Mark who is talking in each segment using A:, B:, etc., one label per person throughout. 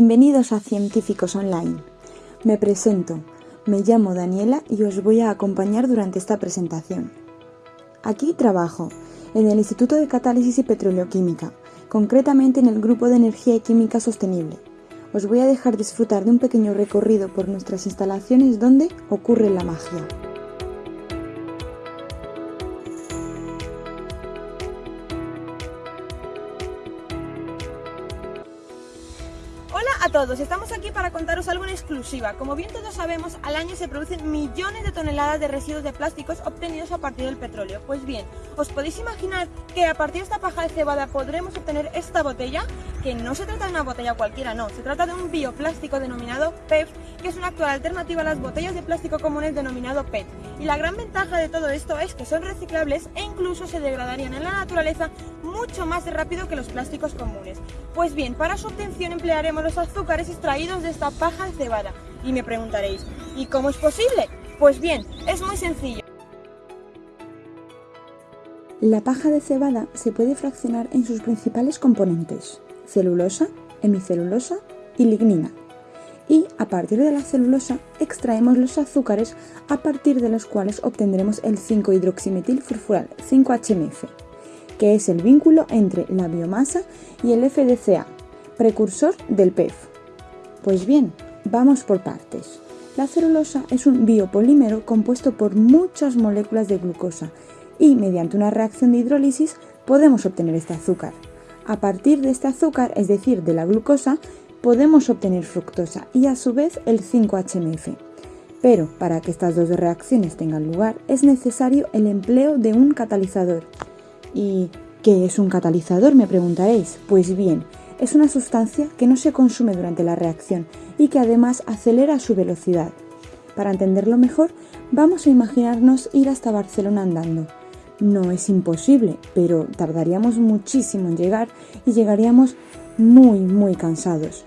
A: Bienvenidos a Científicos Online. Me presento, me llamo Daniela y os voy a acompañar durante esta presentación. Aquí trabajo, en el Instituto de Catálisis y Petroleoquímica, concretamente en el Grupo de Energía y Química Sostenible. Os voy a dejar disfrutar de un pequeño recorrido por nuestras instalaciones donde ocurre la magia.
B: A todos, estamos aquí para contaros algo en exclusiva. Como bien todos sabemos, al año se producen millones de toneladas de residuos de plásticos obtenidos a partir del petróleo. Pues bien, ¿os podéis imaginar que a partir de esta paja de cebada podremos obtener esta botella? Que no se trata de una botella cualquiera, no, se trata de un bioplástico denominado PEF, que es una actual alternativa a las botellas de plástico comunes denominado PET. Y la gran ventaja de todo esto es que son reciclables e incluso se degradarían en la naturaleza mucho más rápido que los plásticos comunes. Pues bien, para su obtención emplearemos azúcares extraídos de esta paja de cebada. Y me preguntaréis, ¿y cómo es posible? Pues bien, es muy sencillo.
A: La paja de cebada se puede fraccionar en sus principales componentes, celulosa, hemicelulosa y lignina. Y a partir de la celulosa extraemos los azúcares a partir de los cuales obtendremos el 5-hidroximetilfurfural, 5-HMF que es el vínculo entre la biomasa y el FDCA, precursor del PEF. Pues bien, vamos por partes. La celulosa es un biopolímero compuesto por muchas moléculas de glucosa y mediante una reacción de hidrólisis podemos obtener este azúcar. A partir de este azúcar, es decir, de la glucosa, podemos obtener fructosa y a su vez el 5-HMF. Pero para que estas dos reacciones tengan lugar es necesario el empleo de un catalizador, ¿Y qué es un catalizador? Me preguntaréis. Pues bien, es una sustancia que no se consume durante la reacción y que además acelera su velocidad. Para entenderlo mejor, vamos a imaginarnos ir hasta Barcelona andando. No es imposible, pero tardaríamos muchísimo en llegar y llegaríamos muy, muy cansados.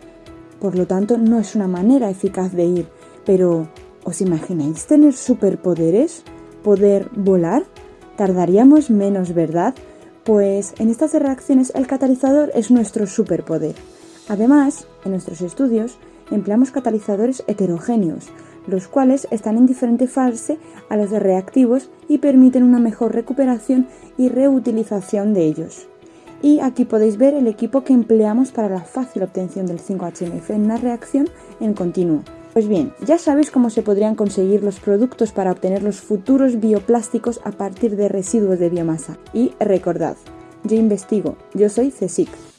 A: Por lo tanto, no es una manera eficaz de ir, pero ¿os imagináis tener superpoderes? ¿Poder volar? tardaríamos menos, ¿verdad? Pues en estas reacciones el catalizador es nuestro superpoder. Además, en nuestros estudios empleamos catalizadores heterogéneos, los cuales están en diferente fase a los de reactivos y permiten una mejor recuperación y reutilización de ellos. Y aquí podéis ver el equipo que empleamos para la fácil obtención del 5-HMF en una reacción en continuo. Pues bien, ya sabéis cómo se podrían conseguir los productos para obtener los futuros bioplásticos a partir de residuos de biomasa. Y recordad, yo investigo, yo soy CSIC.